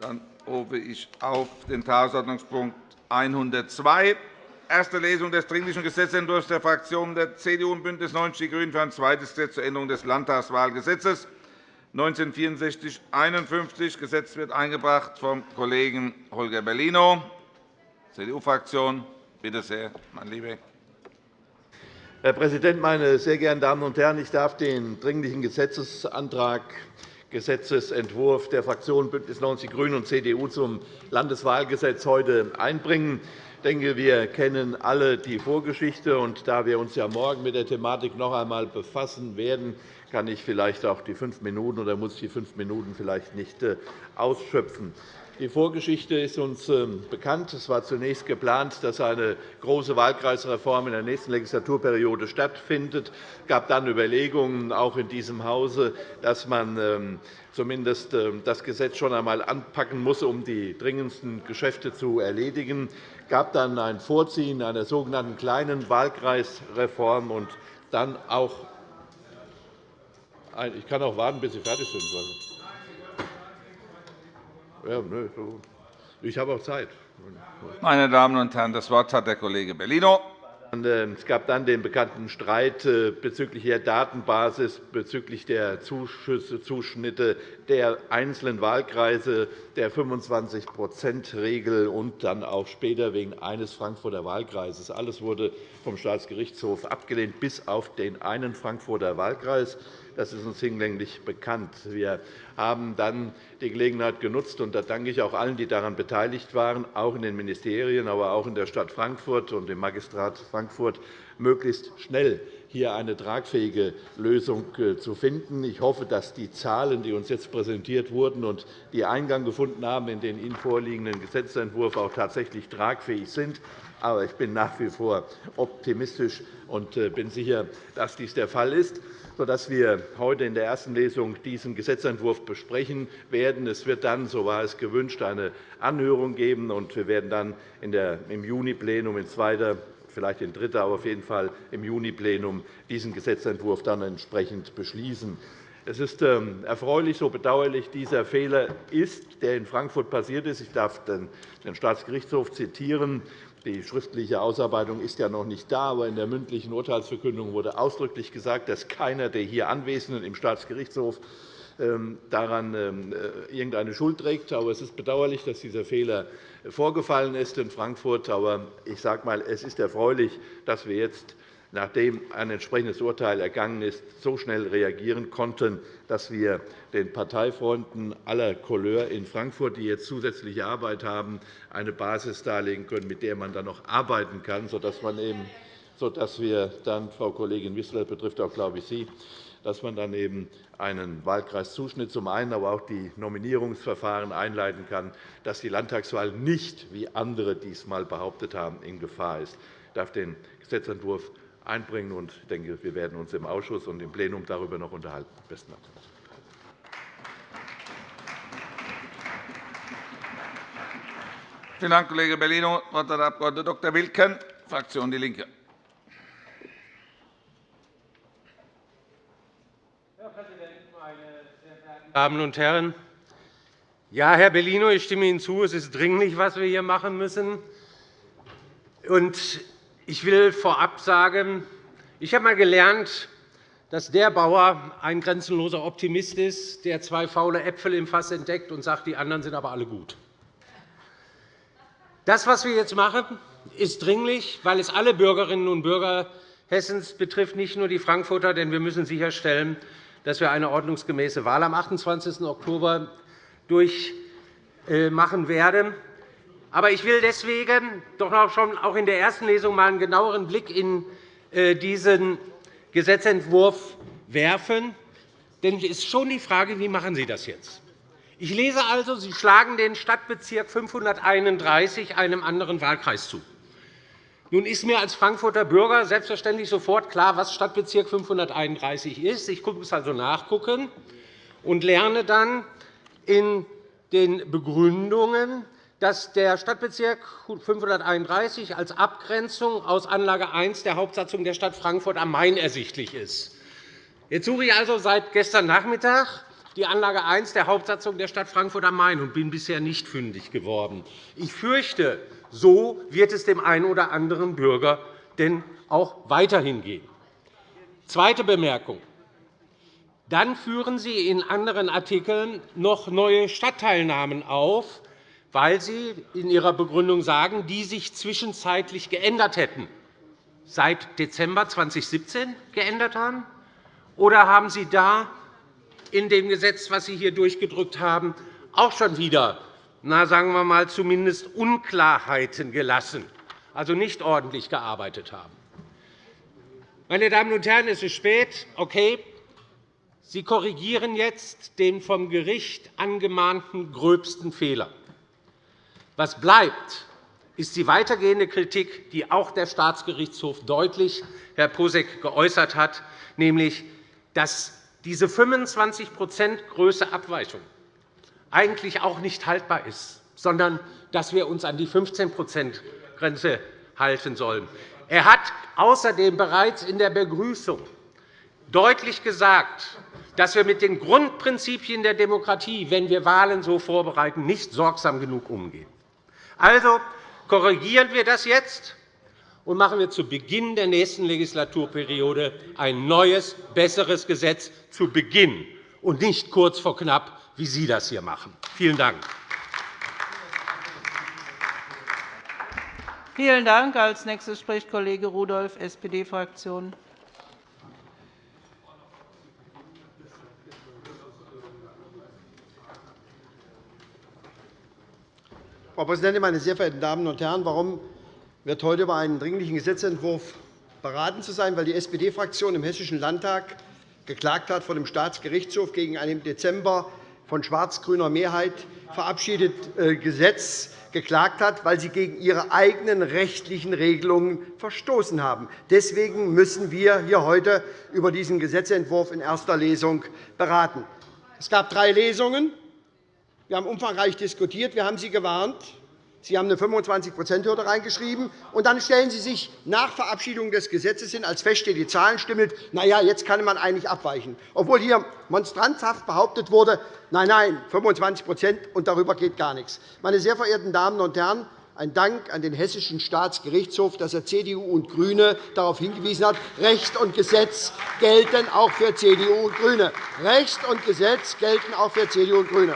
Dann rufe ich auf den Tagesordnungspunkt 102, erste Lesung des Dringlichen Gesetzentwurfs der Fraktionen der CDU und BÜNDNIS 90 die GRÜNEN für ein zweites Gesetz zur Änderung des Landtagswahlgesetzes 1964-51. Gesetz wird eingebracht vom Kollegen Holger Bellino, CDU-Fraktion. Bitte sehr, mein Lieber. Herr Präsident, meine sehr geehrten Damen und Herren! Ich darf den Dringlichen Gesetzesantrag Gesetzentwurf der Fraktionen BÜNDNIS 90 die GRÜNEN und CDU zum Landeswahlgesetz heute einbringen. Ich denke, wir kennen alle die Vorgeschichte. Und da wir uns ja morgen mit der Thematik noch einmal befassen werden, kann ich vielleicht auch die fünf Minuten oder muss die fünf Minuten vielleicht nicht äh, ausschöpfen. Die Vorgeschichte ist uns ähm, bekannt. Es war zunächst geplant, dass eine große Wahlkreisreform in der nächsten Legislaturperiode stattfindet. Es gab dann Überlegungen, auch in diesem Hause, dass man ähm, zumindest ähm, das Gesetz schon einmal anpacken muss, um die dringendsten Geschäfte zu erledigen. Es gab dann ein Vorziehen einer sogenannten kleinen Wahlkreisreform und dann auch ich kann auch warten, bis Sie fertig sind. Ja, ich habe auch Zeit. Meine Damen und Herren, das Wort hat der Kollege Bellino. Äh, es gab dann den bekannten Streit äh, bezüglich der Datenbasis, bezüglich der Zuschnitte der einzelnen Wahlkreise, der 25-%-Regel und dann auch später wegen eines Frankfurter Wahlkreises. Alles wurde vom Staatsgerichtshof abgelehnt, bis auf den einen Frankfurter Wahlkreis. Das ist uns hinlänglich bekannt. Wir haben dann die Gelegenheit genutzt, und da danke ich auch allen, die daran beteiligt waren, auch in den Ministerien, aber auch in der Stadt Frankfurt und im Magistrat Frankfurt, möglichst schnell hier eine tragfähige Lösung äh, zu finden. Ich hoffe, dass die Zahlen, die uns jetzt präsentiert wurden und die Eingang gefunden haben in den Ihnen vorliegenden Gesetzentwurf, auch tatsächlich tragfähig sind. Aber ich bin nach wie vor optimistisch und äh, bin sicher, dass dies der Fall ist sodass wir heute in der ersten Lesung diesen Gesetzentwurf besprechen werden. Es wird dann, so war es gewünscht, eine Anhörung geben, und wir werden dann im Juni-Plenum in zweiter vielleicht in dritter, aber auf jeden Fall im Juni-Plenum diesen Gesetzentwurf dann entsprechend beschließen. Es ist ähm, erfreulich, so bedauerlich dieser Fehler ist, der in Frankfurt passiert ist. Ich darf den Staatsgerichtshof zitieren. Die schriftliche Ausarbeitung ist ja noch nicht da, aber in der mündlichen Urteilsverkündung wurde ausdrücklich gesagt, dass keiner der hier Anwesenden im Staatsgerichtshof daran ähm, äh, irgendeine Schuld trägt. Aber es ist bedauerlich, dass dieser Fehler vorgefallen ist in Frankfurt. Aber ich sage einmal, es ist erfreulich, dass wir jetzt nachdem ein entsprechendes Urteil ergangen ist, so schnell reagieren konnten, dass wir den Parteifreunden aller Couleur in Frankfurt, die jetzt zusätzliche Arbeit haben, eine Basis darlegen können, mit der man dann noch arbeiten kann, sodass man eben sodass wir dann, Frau Kollegin Wissler, betrifft auch, glaube ich, Sie, dass man dann eben einen Wahlkreiszuschnitt zum einen, aber auch die Nominierungsverfahren einleiten kann, dass die Landtagswahl nicht, wie andere diesmal behauptet haben, in Gefahr ist. Ich darf den Gesetzentwurf einbringen. Und ich denke, wir werden uns im Ausschuss und im Plenum darüber noch unterhalten. Besten Dank. Vielen Dank, Kollege Bellino. Das Wort hat der Abg. Dr. Wilken, Fraktion DIE LINKE. Herr Präsident, meine sehr verehrten Damen und Herren! Ja, Herr Bellino, ich stimme Ihnen zu. Es ist dringlich, was wir hier machen müssen. Ich will vorab sagen, ich habe einmal gelernt, dass der Bauer ein grenzenloser Optimist ist, der zwei faule Äpfel im Fass entdeckt und sagt, die anderen sind aber alle gut. Das, was wir jetzt machen, ist dringlich, weil es alle Bürgerinnen und Bürger Hessens betrifft, nicht nur die Frankfurter. Denn wir müssen sicherstellen, dass wir eine ordnungsgemäße Wahl am 28. Oktober durchmachen werden. Aber ich will deswegen doch noch schon auch in der ersten Lesung mal einen genaueren Blick in äh, diesen Gesetzentwurf werfen. Denn es ist schon die Frage, wie machen Sie das jetzt? Ich lese also, Sie schlagen den Stadtbezirk 531 einem anderen Wahlkreis zu. Nun ist mir als Frankfurter Bürger selbstverständlich sofort klar, was Stadtbezirk 531 ist. Ich muss also nachgucken und lerne dann in den Begründungen, dass der Stadtbezirk 531 als Abgrenzung aus Anlage 1 der Hauptsatzung der Stadt Frankfurt am Main ersichtlich ist. Jetzt suche ich also seit gestern Nachmittag die Anlage 1 der Hauptsatzung der Stadt Frankfurt am Main und bin bisher nicht fündig geworden. Ich fürchte, so wird es dem einen oder anderen Bürger denn auch weiterhin gehen. Zweite Bemerkung. Dann führen Sie in anderen Artikeln noch neue Stadtteilnamen auf, weil Sie in Ihrer Begründung sagen, die sich zwischenzeitlich geändert hätten, seit Dezember 2017 geändert haben? Oder haben Sie da in dem Gesetz, das Sie hier durchgedrückt haben, auch schon wieder, na, sagen wir mal, zumindest Unklarheiten gelassen, also nicht ordentlich gearbeitet haben? Meine Damen und Herren, es ist spät. Okay, Sie korrigieren jetzt den vom Gericht angemahnten gröbsten Fehler. Was bleibt, ist die weitergehende Kritik, die auch der Staatsgerichtshof deutlich, Herr Posek, geäußert hat, nämlich, dass diese 25 Größe Abweichung eigentlich auch nicht haltbar ist, sondern dass wir uns an die 15% Grenze halten sollen. Er hat außerdem bereits in der Begrüßung deutlich gesagt, dass wir mit den Grundprinzipien der Demokratie, wenn wir Wahlen so vorbereiten, nicht sorgsam genug umgehen. Also korrigieren wir das jetzt und machen wir zu Beginn der nächsten Legislaturperiode ein neues, besseres Gesetz zu Beginn und nicht kurz vor knapp, wie Sie das hier machen. Vielen Dank. Vielen Dank. Als nächstes spricht Kollege Rudolph, SPD-Fraktion. Frau Präsidentin, meine sehr verehrten Damen und Herren! Warum wird heute über einen Dringlichen Gesetzentwurf beraten zu sein? Weil die SPD-Fraktion im Hessischen Landtag geklagt hat vor dem Staatsgerichtshof gegen ein im Dezember von schwarz-grüner Mehrheit verabschiedetes äh, Gesetz geklagt hat, weil sie gegen ihre eigenen rechtlichen Regelungen verstoßen haben. Deswegen müssen wir hier heute über diesen Gesetzentwurf in erster Lesung beraten. Es gab drei Lesungen. Wir haben umfangreich diskutiert. Wir haben Sie gewarnt. Sie haben eine 25-%-Hürde reingeschrieben. Und dann stellen Sie sich nach Verabschiedung des Gesetzes hin, als feststeht, die Zahlen stimmen, na ja, jetzt kann man eigentlich abweichen. Obwohl hier monstranzhaft behauptet wurde, nein, nein, 25% und darüber geht gar nichts. Meine sehr verehrten Damen und Herren, ein Dank an den Hessischen Staatsgerichtshof, dass er CDU und GRÜNE darauf hingewiesen hat, Recht und Gesetz gelten auch für CDU und GRÜNE. Recht und Gesetz gelten auch für CDU und GRÜNE.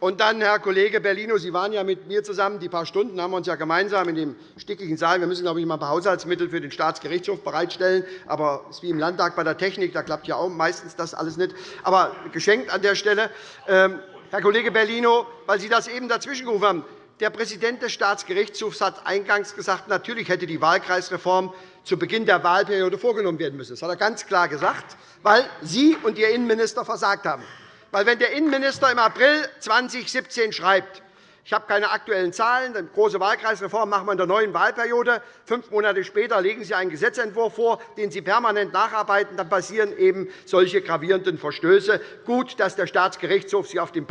Und dann, Herr Kollege Bellino, Sie waren ja mit mir zusammen. Die paar Stunden haben wir uns ja gemeinsam in dem stickigen Saal. Wir müssen, glaube ich, mal ein paar Haushaltsmittel für den Staatsgerichtshof bereitstellen. Aber es ist wie im Landtag bei der Technik. Da klappt ja auch meistens das alles nicht. Aber geschenkt an der Stelle. Ähm, Herr Kollege Bellino, weil Sie das eben dazwischengerufen haben. Der Präsident des Staatsgerichtshofs hat eingangs gesagt, natürlich hätte die Wahlkreisreform zu Beginn der Wahlperiode vorgenommen werden müssen. Das hat er ganz klar gesagt, weil Sie und Ihr Innenminister versagt haben. Weil, wenn der Innenminister im April 2017 schreibt, ich habe keine aktuellen Zahlen. Eine große Wahlkreisreform machen wir in der neuen Wahlperiode. Fünf Monate später legen Sie einen Gesetzentwurf vor, den Sie permanent nacharbeiten. Dann passieren eben solche gravierenden Verstöße. Gut, dass der Staatsgerichtshof Sie auf den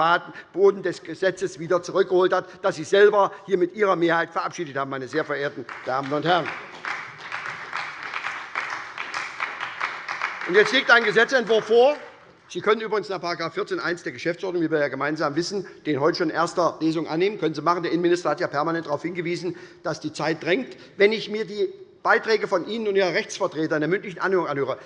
Boden des Gesetzes wieder zurückgeholt hat, das Sie selber hier mit Ihrer Mehrheit verabschiedet haben, meine sehr verehrten Damen und Herren. Jetzt liegt ein Gesetzentwurf vor, Sie können übrigens nach § 14 der Geschäftsordnung, wie wir ja gemeinsam wissen, den heute schon in erster Lesung annehmen. Können Sie machen. Der Innenminister hat ja permanent darauf hingewiesen, dass die Zeit drängt. Wenn ich mir die Beiträge von Ihnen und Ihrer Rechtsvertreter in der mündlichen Anhörung anhöre,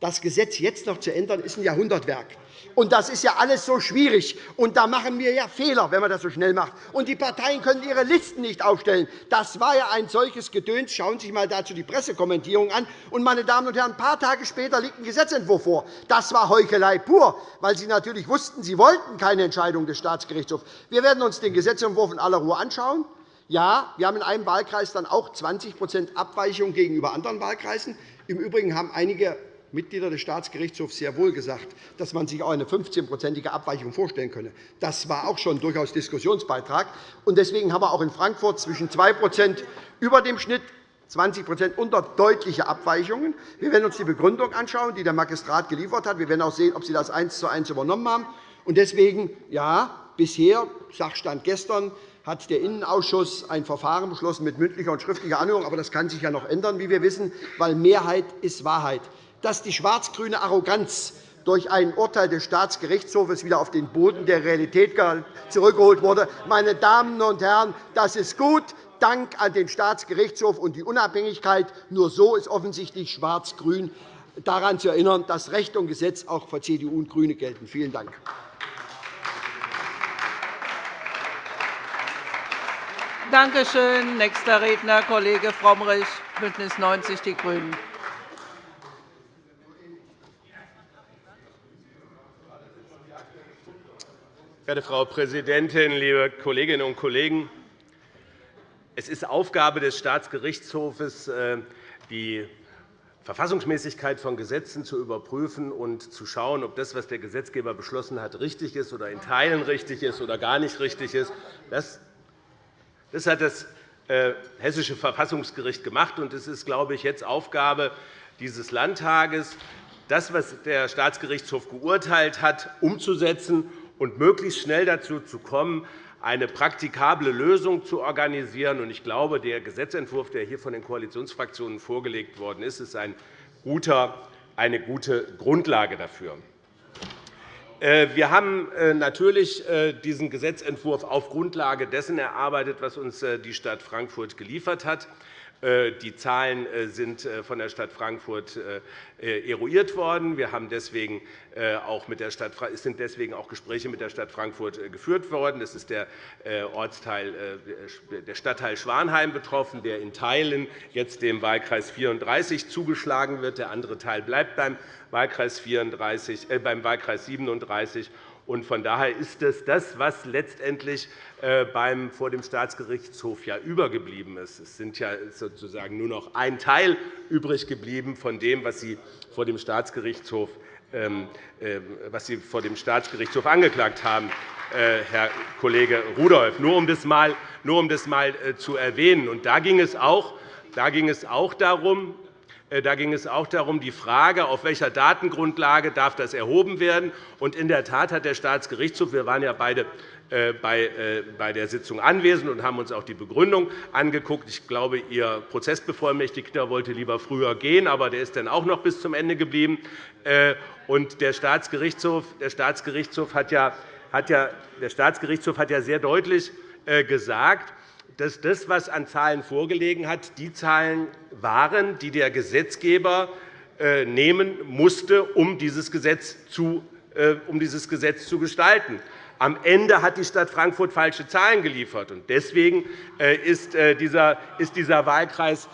das Gesetz jetzt noch zu ändern, ist ein Jahrhundertwerk. Und das ist ja alles so schwierig. Und da machen wir ja Fehler, wenn man das so schnell macht. Und die Parteien können ihre Listen nicht aufstellen. Das war ja ein solches Gedöns. Schauen Sie sich einmal dazu die Pressekommentierung an. Und, meine Damen und Herren, ein paar Tage später liegt ein Gesetzentwurf vor. Das war Heuchelei pur, weil Sie natürlich wussten, Sie wollten keine Entscheidung des Staatsgerichtshofs. Wir werden uns den Gesetzentwurf in aller Ruhe anschauen. Ja, wir haben in einem Wahlkreis dann auch 20% Abweichung gegenüber anderen Wahlkreisen. Im Übrigen haben einige Mitglieder des Staatsgerichtshofs sehr wohl gesagt, dass man sich auch eine 15-prozentige Abweichung vorstellen könne. Das war auch schon durchaus Diskussionsbeitrag. Deswegen haben wir auch in Frankfurt zwischen 2% über dem Schnitt 20% unter deutliche Abweichungen. Wir werden uns die Begründung anschauen, die der Magistrat geliefert hat. Wir werden auch sehen, ob Sie das eins zu eins übernommen haben. Deswegen, ja, bisher, Sachstand gestern, hat der Innenausschuss ein Verfahren beschlossen mit mündlicher und schriftlicher Anhörung. Aber das kann sich ja noch ändern, wie wir wissen, weil Mehrheit ist Wahrheit. Dass die schwarz-grüne Arroganz durch ein Urteil des Staatsgerichtshofs wieder auf den Boden der Realität zurückgeholt wurde. Meine Damen und Herren, das ist gut. Dank an den Staatsgerichtshof und die Unabhängigkeit. Nur so ist offensichtlich Schwarz-Grün daran zu erinnern, dass Recht und Gesetz auch für CDU und GRÜNE gelten. Vielen Dank. Danke schön. Nächster Redner, Kollege Frömmrich, BÜNDNIS 90 die GRÜNEN. Werte Frau Präsidentin, liebe Kolleginnen und Kollegen! Es ist Aufgabe des Staatsgerichtshofes, äh, die Verfassungsmäßigkeit von Gesetzen zu überprüfen und zu schauen, ob das, was der Gesetzgeber beschlossen hat, richtig ist oder in Teilen richtig ist oder gar nicht richtig ist. Das hat das äh, Hessische Verfassungsgericht gemacht. und Es ist, glaube ich, jetzt Aufgabe dieses Landtages, das, was der Staatsgerichtshof geurteilt hat, umzusetzen und möglichst schnell dazu zu kommen, eine praktikable Lösung zu organisieren. Ich glaube, der Gesetzentwurf, der hier von den Koalitionsfraktionen vorgelegt worden ist, ist eine gute Grundlage dafür. Äh, wir haben äh, natürlich äh, diesen Gesetzentwurf auf Grundlage dessen erarbeitet, was uns die Stadt Frankfurt geliefert hat. Die Zahlen sind von der Stadt Frankfurt eruiert worden. Wir haben deswegen auch mit der Stadt, es sind deswegen auch Gespräche mit der Stadt Frankfurt geführt worden. Das ist der, Ortsteil, der Stadtteil Schwanheim betroffen, der in Teilen jetzt dem Wahlkreis 34 zugeschlagen wird. Der andere Teil bleibt beim Wahlkreis 34, äh, beim Wahlkreis 37. Von daher ist es das, was letztendlich äh, beim, vor dem Staatsgerichtshof ja übergeblieben ist. Es sind ja sozusagen nur noch ein Teil übrig geblieben von dem, was Sie vor dem Staatsgerichtshof, ähm, äh, was Sie vor dem Staatsgerichtshof angeklagt haben, äh, Herr Kollege Rudolph. Nur um das einmal zu erwähnen. Und da ging es auch, da ging es auch darum, da ging es auch darum, die Frage, auf welcher Datengrundlage darf das erhoben werden. Und in der Tat hat der Staatsgerichtshof, wir waren ja beide äh, äh, bei der Sitzung anwesend und haben uns auch die Begründung angeguckt. Ich glaube, Ihr Prozessbevollmächtigter wollte lieber früher gehen, aber der ist dann auch noch bis zum Ende geblieben. Und der Staatsgerichtshof, der Staatsgerichtshof, hat ja, der Staatsgerichtshof hat ja sehr deutlich gesagt, dass das, was an Zahlen vorgelegen hat, die Zahlen waren, die der Gesetzgeber äh, nehmen musste, um dieses Gesetz zu, äh, um dieses Gesetz zu gestalten. Am Ende hat die Stadt Frankfurt falsche Zahlen geliefert. Deswegen äh, ist dieser Wahlkreis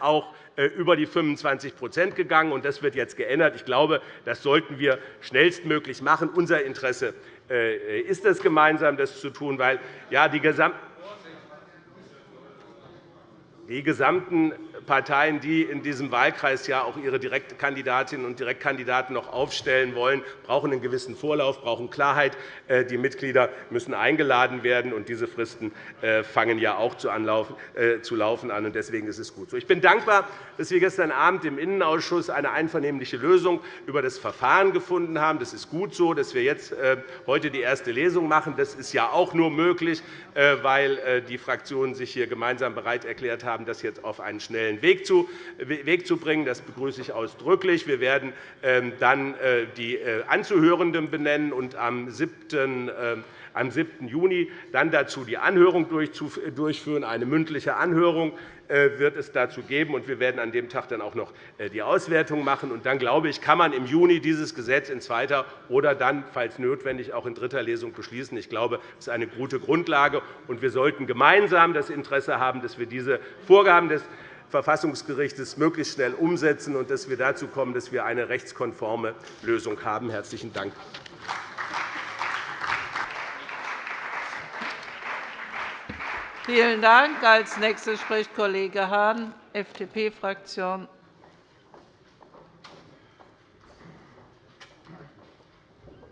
auch über die 25% gegangen. Das wird jetzt geändert. Ich glaube, das sollten wir schnellstmöglich machen. Unser Interesse ist es, gemeinsam das zu tun, weil ja, die gesamte die gesamten Parteien, die in diesem Wahlkreis ja auch ihre Direktkandidatinnen und Direktkandidaten noch aufstellen wollen, brauchen einen gewissen Vorlauf, brauchen Klarheit. Äh, die Mitglieder müssen eingeladen werden, und diese Fristen äh, fangen ja auch äh, zu laufen an. Deswegen ist es gut so. Ich bin dankbar, dass wir gestern Abend im Innenausschuss eine einvernehmliche Lösung über das Verfahren gefunden haben. Das ist gut so, dass wir jetzt heute die erste Lesung machen. Das ist ja auch nur möglich, weil die Fraktionen sich hier gemeinsam bereit erklärt haben, das jetzt auf einen schnellen den Weg zu bringen. Das begrüße ich ausdrücklich. Wir werden ähm, dann äh, die äh, Anzuhörenden benennen und am 7 am 7. Juni dann dazu die Anhörung durchführen. Eine mündliche Anhörung äh, wird es dazu geben. und Wir werden an dem Tag dann auch noch die Auswertung machen. Und dann, glaube ich, kann man im Juni dieses Gesetz in zweiter oder dann, falls notwendig, auch in dritter Lesung beschließen. Ich glaube, das ist eine gute Grundlage. und Wir sollten gemeinsam das Interesse haben, dass wir diese Vorgaben des Verfassungsgerichts möglichst schnell umsetzen und dass wir dazu kommen, dass wir eine rechtskonforme Lösung haben. – Herzlichen Dank. Vielen Dank. Als nächster spricht Kollege Hahn, FDP-Fraktion.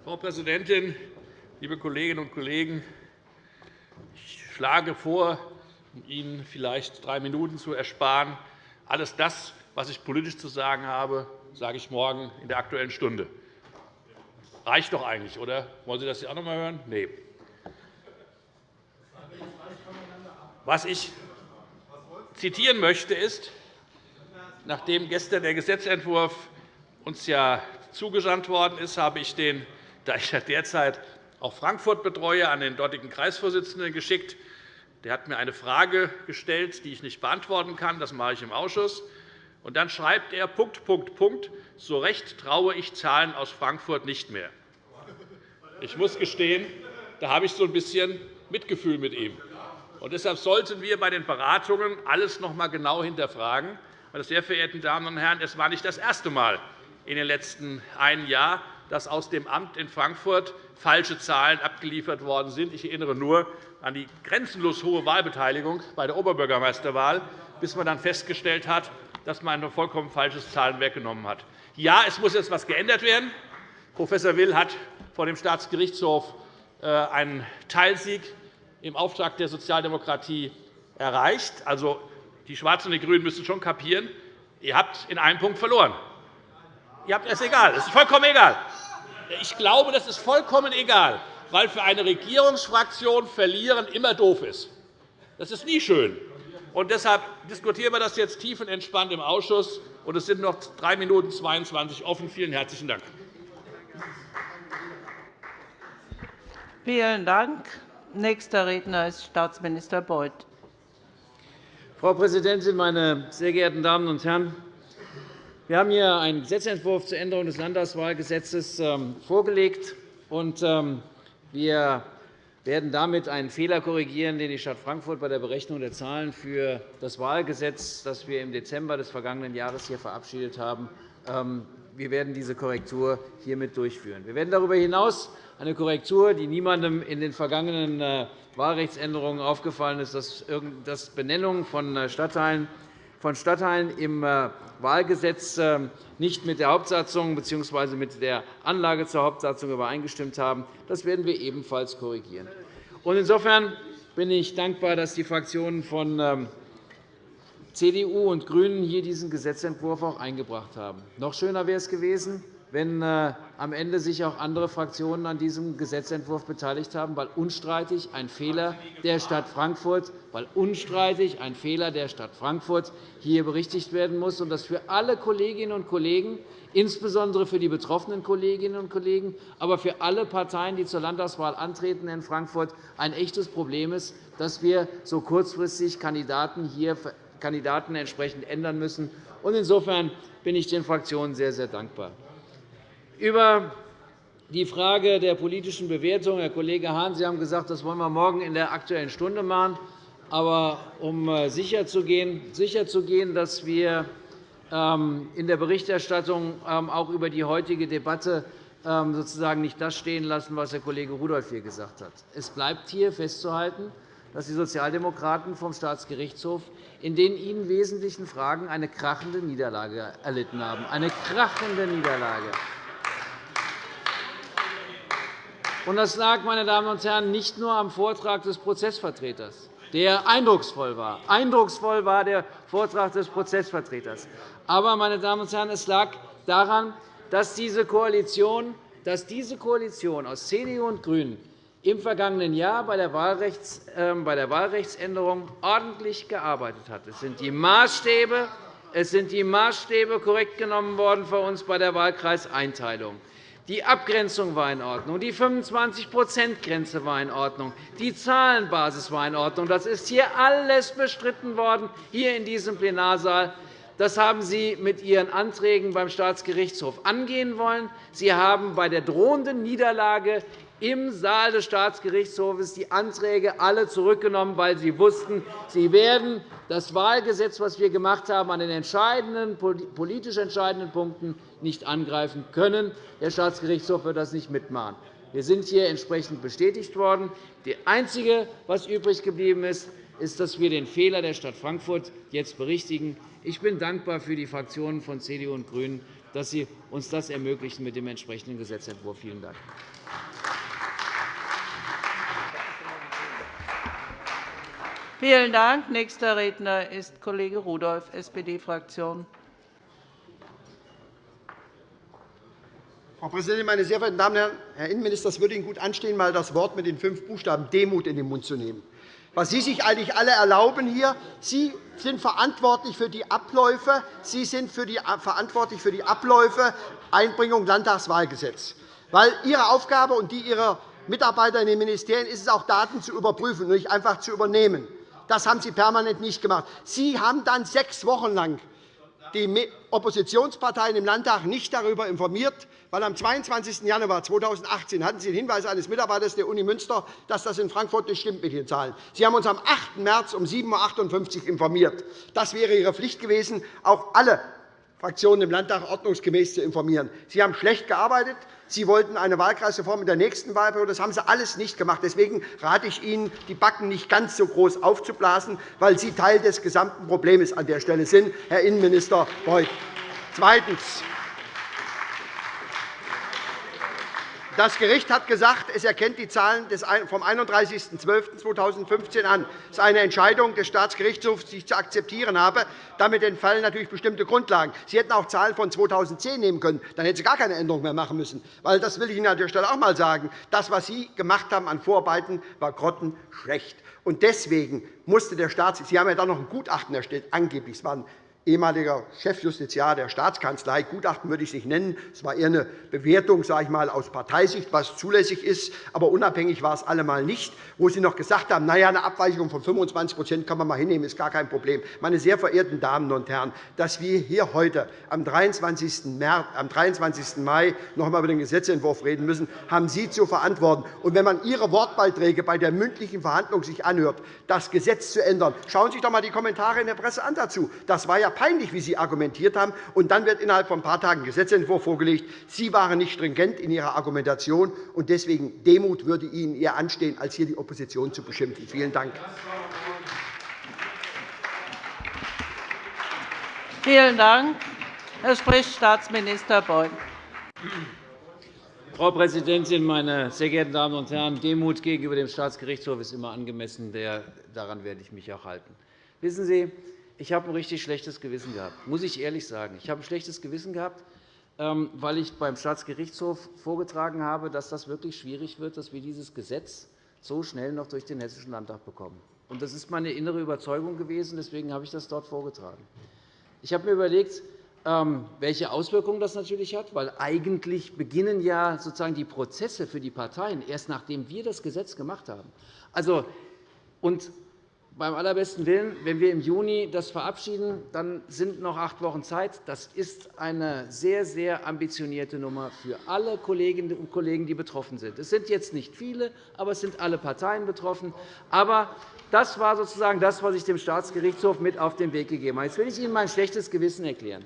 Frau Präsidentin, liebe Kolleginnen und Kollegen! Ich schlage vor, um Ihnen vielleicht drei Minuten zu ersparen, alles das, was ich politisch zu sagen habe, sage ich morgen in der Aktuellen Stunde. Reicht doch eigentlich, oder? Wollen Sie das auch noch einmal hören? Nein. Was ich zitieren möchte, ist, nachdem gestern der Gesetzentwurf uns ja zugesandt worden ist, habe ich den, da ich ja derzeit auch Frankfurt betreue, an den dortigen Kreisvorsitzenden geschickt. Der hat mir eine Frage gestellt, die ich nicht beantworten kann. Das mache ich im Ausschuss. Und dann schreibt er, Punkt, Punkt, Punkt, so recht traue ich Zahlen aus Frankfurt nicht mehr. Ich muss gestehen, da habe ich so ein bisschen Mitgefühl mit ihm. Und deshalb sollten wir bei den Beratungen alles noch einmal genau hinterfragen. Meine sehr verehrten Damen und Herren, es war nicht das erste Mal in den letzten einem Jahr, dass aus dem Amt in Frankfurt falsche Zahlen abgeliefert worden sind. Ich erinnere nur an die grenzenlos hohe Wahlbeteiligung bei der Oberbürgermeisterwahl, bis man dann festgestellt hat, dass man ein vollkommen falsches Zahlenwerk genommen hat. Ja, es muss jetzt etwas geändert werden. Prof. Will hat vor dem Staatsgerichtshof äh, einen Teilsieg im Auftrag der Sozialdemokratie erreicht. Also, die Schwarzen und die GRÜNEN müssen schon kapieren, ihr habt in einem Punkt verloren. Ihr habt, es ist egal. Es ist vollkommen egal. Ich glaube, das ist vollkommen egal, weil für eine Regierungsfraktion verlieren immer doof ist. Das ist nie schön. Und deshalb diskutieren wir das jetzt tiefenentspannt im Ausschuss. Und es sind noch 3 Minuten 22 offen. Vielen herzlichen Dank. Vielen Dank. Nächster Redner ist Staatsminister Beuth. Frau Präsidentin, meine sehr geehrten Damen und Herren! Wir haben hier einen Gesetzentwurf zur Änderung des Landtagswahlgesetzes ähm, vorgelegt. Ähm, wir werden damit einen Fehler korrigieren, den die Stadt Frankfurt bei der Berechnung der Zahlen für das Wahlgesetz, das wir im Dezember des vergangenen Jahres hier verabschiedet haben, ähm, wir werden diese Korrektur hiermit durchführen. Wir werden darüber hinaus eine Korrektur, die niemandem in den vergangenen äh, Wahlrechtsänderungen aufgefallen ist, dass Benennungen von äh, Stadtteilen von Stadtteilen im äh, Wahlgesetz nicht mit der Hauptsatzung bzw. mit der Anlage zur Hauptsatzung übereingestimmt haben. Das werden wir ebenfalls korrigieren. Insofern bin ich dankbar, dass die Fraktionen von ähm, CDU und GRÜNEN hier diesen Gesetzentwurf auch eingebracht haben. Noch schöner wäre es gewesen, wenn äh, am Ende sich auch andere Fraktionen an diesem Gesetzentwurf beteiligt haben, weil unstreitig ein Fehler der Stadt Frankfurt, weil unstreitig ein Fehler der Stadt Frankfurt hier berichtigt werden muss und das für alle Kolleginnen und Kollegen, insbesondere für die betroffenen Kolleginnen und Kollegen, aber für alle Parteien, die zur Landtagswahl antreten in Frankfurt, ein echtes Problem ist, dass wir so kurzfristig Kandidaten hier Kandidaten entsprechend ändern müssen. Insofern bin ich den Fraktionen sehr, sehr dankbar. Über die Frage der politischen Bewertung, Herr Kollege Hahn, Sie haben gesagt, das wollen wir morgen in der Aktuellen Stunde machen. Aber um äh, sicherzugehen, dass wir ähm, in der Berichterstattung ähm, auch über die heutige Debatte ähm, sozusagen nicht das stehen lassen, was Herr Kollege Rudolph hier gesagt hat. Es bleibt hier festzuhalten, dass die Sozialdemokraten vom Staatsgerichtshof in den ihnen wesentlichen Fragen eine krachende Niederlage erlitten haben. Eine krachende Niederlage. Das lag, meine Damen und Herren, nicht nur am Vortrag des Prozessvertreters, der eindrucksvoll war. Eindrucksvoll war der Vortrag des Prozessvertreters. Aber, meine Damen und Herren, es lag daran, dass diese Koalition, dass diese Koalition aus CDU und GRÜNEN im vergangenen Jahr bei der, Wahlrechtsänderung ordentlich gearbeitet hat. Es sind die Maßstäbe, es sind die Maßstäbe korrekt genommen worden für uns bei der Wahlkreiseinteilung. Die Abgrenzung war in Ordnung, die 25-%-Grenze war in Ordnung, die Zahlenbasis war in Ordnung. Das ist hier alles bestritten worden, hier in diesem Plenarsaal. Das haben Sie mit Ihren Anträgen beim Staatsgerichtshof angehen wollen. Sie haben bei der drohenden Niederlage im Saal des Staatsgerichtshofs die Anträge alle zurückgenommen, weil Sie wussten, Sie werden das Wahlgesetz, das wir gemacht haben, an den entscheidenden, politisch entscheidenden Punkten nicht angreifen können. Der Staatsgerichtshof wird das nicht mitmachen. Wir sind hier entsprechend bestätigt worden. Das Einzige, was übrig geblieben ist, ist, dass wir den Fehler der Stadt Frankfurt jetzt berichtigen. Ich bin dankbar für die Fraktionen von CDU und GRÜNEN, dass sie uns das ermöglichen mit dem entsprechenden Gesetzentwurf. Vielen Dank. Vielen Dank. Nächster Redner ist Kollege Rudolph, SPD-Fraktion. Frau Präsidentin, meine sehr verehrten Damen und Herren! Herr Innenminister, es würde Ihnen gut anstehen, einmal das Wort mit den fünf Buchstaben Demut in den Mund zu nehmen. was Sie sich eigentlich alle erlauben hier. Sie sind verantwortlich für die Abläufe. Sie sind für die, verantwortlich für die Abläufe Einbringung Landtagswahlgesetz. Weil Ihre Aufgabe und die Ihrer Mitarbeiter in den Ministerien ist es auch, Daten zu überprüfen und nicht einfach zu übernehmen. Das haben Sie permanent nicht gemacht. Sie haben dann sechs Wochen lang die Oppositionsparteien im Landtag nicht darüber informiert, weil am 22. Januar 2018 hatten Sie den Hinweis eines Mitarbeiters der Uni Münster, dass das in Frankfurt nicht stimmt mit den Zahlen. Sie haben uns am 8. März um 7.58 Uhr informiert. Das wäre Ihre Pflicht gewesen, auch alle Fraktionen im Landtag ordnungsgemäß zu informieren. Sie haben schlecht gearbeitet. Sie wollten eine Wahlkreisreform in der nächsten Wahlperiode. Das haben Sie alles nicht gemacht. Deswegen rate ich Ihnen, die Backen nicht ganz so groß aufzublasen, weil Sie Teil des gesamten Problems an der Stelle sind, Herr Innenminister Beuth. Zweitens. Das Gericht hat gesagt, es erkennt die Zahlen vom 31.12.2015 an. Das ist eine Entscheidung des Staatsgerichtshofs, die ich zu akzeptieren habe. Damit entfallen natürlich bestimmte Grundlagen. Sie hätten auch Zahlen von 2010 nehmen können. Dann hätten Sie gar keine Änderung mehr machen müssen. Das will ich Ihnen an der Stelle auch einmal sagen. Das, was Sie gemacht haben an Vorarbeiten, war grottenschlecht. Deswegen musste der Staat Sie haben ja dann noch ein Gutachten erstellt, angeblich. Es waren ehemaliger Chefjustiziar der Staatskanzlei. Gutachten würde ich es nicht nennen. Es war eher eine Bewertung sage ich mal, aus Parteisicht, was zulässig ist. Aber unabhängig war es allemal nicht, wo Sie noch gesagt haben, na ja, eine Abweichung von 25% kann man mal hinnehmen, ist gar kein Problem. Meine sehr verehrten Damen und Herren, dass wir hier heute am 23. März, am 23. Mai noch einmal über den Gesetzentwurf reden müssen, haben Sie zu verantworten. Und wenn man Ihre Wortbeiträge bei der mündlichen Verhandlung sich anhört, das Gesetz zu ändern, schauen Sie sich doch einmal die Kommentare in der Presse an dazu. Das war ja peinlich, wie Sie argumentiert haben. Und dann wird innerhalb von ein paar Tagen ein Gesetzentwurf vorgelegt. Sie waren nicht stringent in Ihrer Argumentation, und deswegen Demut würde Ihnen eher anstehen, als hier die Opposition zu beschimpfen. Vielen Dank. Vielen Dank. Es spricht Staatsminister Beuth. Frau Präsidentin, meine sehr geehrten Damen und Herren! Demut gegenüber dem Staatsgerichtshof ist immer angemessen. Daran werde ich mich auch halten. Wissen Sie, ich habe ein richtig schlechtes Gewissen gehabt, muss ich ehrlich sagen. Ich habe ein schlechtes Gewissen gehabt, ähm, weil ich beim Staatsgerichtshof vorgetragen habe, dass das wirklich schwierig wird, dass wir dieses Gesetz so schnell noch durch den Hessischen Landtag bekommen. Das ist meine innere Überzeugung gewesen. Deswegen habe ich das dort vorgetragen. Ich habe mir überlegt, ähm, welche Auswirkungen das natürlich hat, weil eigentlich beginnen ja sozusagen die Prozesse für die Parteien erst nachdem wir das Gesetz gemacht haben. Also, und beim allerbesten Willen, wenn wir im Juni das verabschieden, dann sind noch acht Wochen Zeit. Das ist eine sehr, sehr ambitionierte Nummer für alle Kolleginnen und Kollegen, die betroffen sind. Es sind jetzt nicht viele, aber es sind alle Parteien betroffen. Aber das war sozusagen das, was ich dem Staatsgerichtshof mit auf den Weg gegeben habe. Jetzt will ich Ihnen mein schlechtes Gewissen erklären.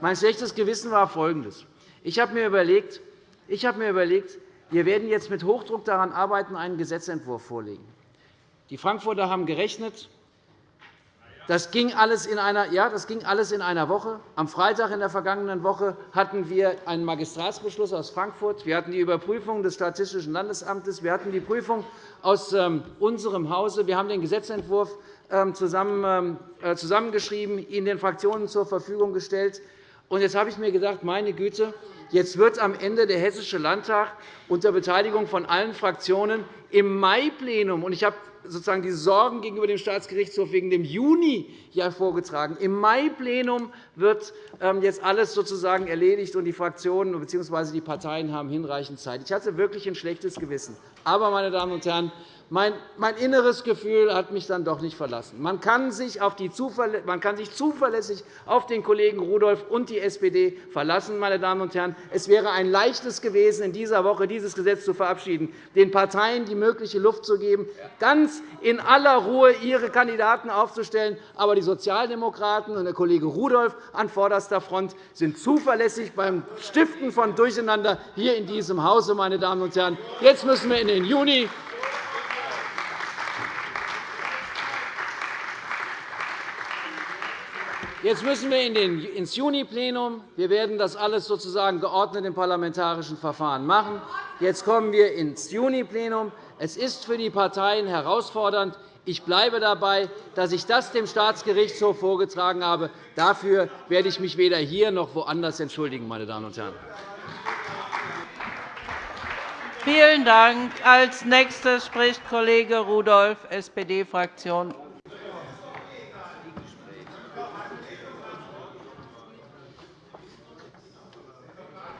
Mein schlechtes Gewissen war folgendes. Ich habe mir überlegt, ich habe mir überlegt wir werden jetzt mit Hochdruck daran arbeiten, einen Gesetzentwurf vorzulegen. Die Frankfurter haben gerechnet. Das ging, alles in einer, ja, das ging alles in einer Woche. Am Freitag in der vergangenen Woche hatten wir einen Magistratsbeschluss aus Frankfurt. Wir hatten die Überprüfung des Statistischen Landesamtes. Wir hatten die Prüfung aus ähm, unserem Hause. Wir haben den Gesetzentwurf ähm, ähm, äh, zusammengeschrieben, ihn den Fraktionen zur Verfügung gestellt. jetzt habe ich mir gedacht, meine Güte, Jetzt wird am Ende der Hessische Landtag unter Beteiligung von allen Fraktionen im Mai-Plenum, und ich habe sozusagen die Sorgen gegenüber dem Staatsgerichtshof wegen dem Juni vorgetragen. Im Mai-Plenum wird ähm, jetzt alles sozusagen erledigt, und die Fraktionen bzw. die Parteien haben hinreichend Zeit. Ich hatte wirklich ein schlechtes Gewissen. Aber, meine Damen und Herren, mein, inneres Gefühl hat mich dann doch nicht verlassen. Man kann, sich auf die man kann sich zuverlässig auf den Kollegen Rudolph und die SPD verlassen. Meine Damen und Herren. Es wäre ein leichtes gewesen, in dieser Woche dieses Gesetz zu verabschieden, den Parteien die mögliche Luft zu geben, ganz in aller Ruhe ihre Kandidaten aufzustellen. Aber die Sozialdemokraten und der Kollege Rudolph an vorderster Front sind zuverlässig beim Stiften von Durcheinander hier in diesem Hause. Meine Damen und Herren. Jetzt müssen wir in den Juni Jetzt müssen wir ins Juni-Plenum. Wir werden das alles sozusagen geordnet im parlamentarischen Verfahren machen. Jetzt kommen wir ins Juni-Plenum. Es ist für die Parteien herausfordernd. Ich bleibe dabei, dass ich das dem Staatsgerichtshof vorgetragen habe. Dafür werde ich mich weder hier noch woanders entschuldigen. Meine Damen und Herren. Vielen Dank. Als Nächster spricht Kollege Rudolph, SPD-Fraktion.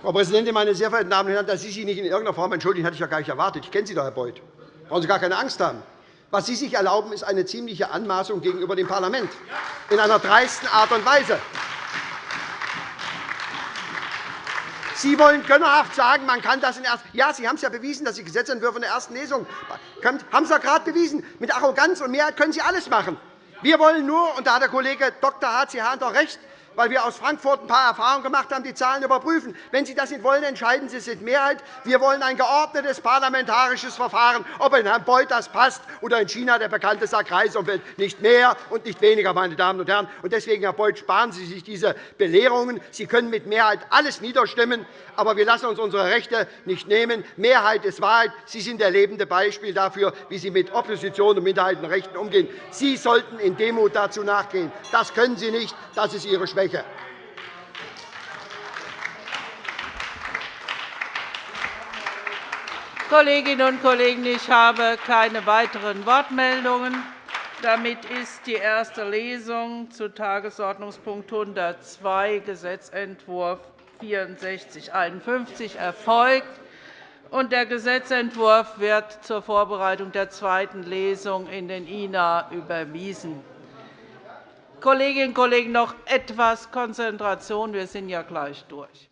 Frau Präsidentin, meine sehr verehrten Damen und Herren! Dass Sie sich nicht in irgendeiner Form entschuldigen, hatte ich ja gar nicht erwartet. Ich kenne Sie doch, Herr Beuth. Da brauchen Sie gar keine Angst haben. Was Sie sich erlauben, ist eine ziemliche Anmaßung gegenüber dem Parlament in einer dreisten Art und Weise. Sie wollen gönnerhaft sagen, man kann das in erst Ja, Sie haben es ja bewiesen, dass Sie Gesetzentwürfe in der ersten Lesung haben Sie ja gerade bewiesen. Mit Arroganz und Mehrheit können Sie alles machen. Wir wollen nur, und da hat der Kollege Dr. H.C. Hahn doch recht, weil wir aus Frankfurt ein paar Erfahrungen gemacht haben, die Zahlen überprüfen. Wenn Sie das nicht wollen, entscheiden Sie sich Mehrheit. Wir wollen ein geordnetes parlamentarisches Verfahren, ob in Herrn Beuth das passt oder in China der bekannte Sack Reisumfeld. Nicht mehr und nicht weniger, meine Damen und Herren. Deswegen, Herr Beuth, sparen Sie sich diese Belehrungen. Sie können mit Mehrheit alles niederstimmen, aber wir lassen uns unsere Rechte nicht nehmen. Mehrheit ist Wahrheit. Sie sind der lebende Beispiel dafür, wie Sie mit Opposition und Minderheitenrechten umgehen. Sie sollten in Demut dazu nachgehen. Das können Sie nicht. Das ist Ihre Schwäche. Schwäche. Kolleginnen und Kollegen, ich habe keine weiteren Wortmeldungen. Damit ist die erste Lesung zu Tagesordnungspunkt 102, Gesetzentwurf 6451, erfolgt. Der Gesetzentwurf wird zur Vorbereitung der zweiten Lesung in den INA überwiesen. Kolleginnen und Kollegen, noch etwas Konzentration. Wir sind ja gleich durch.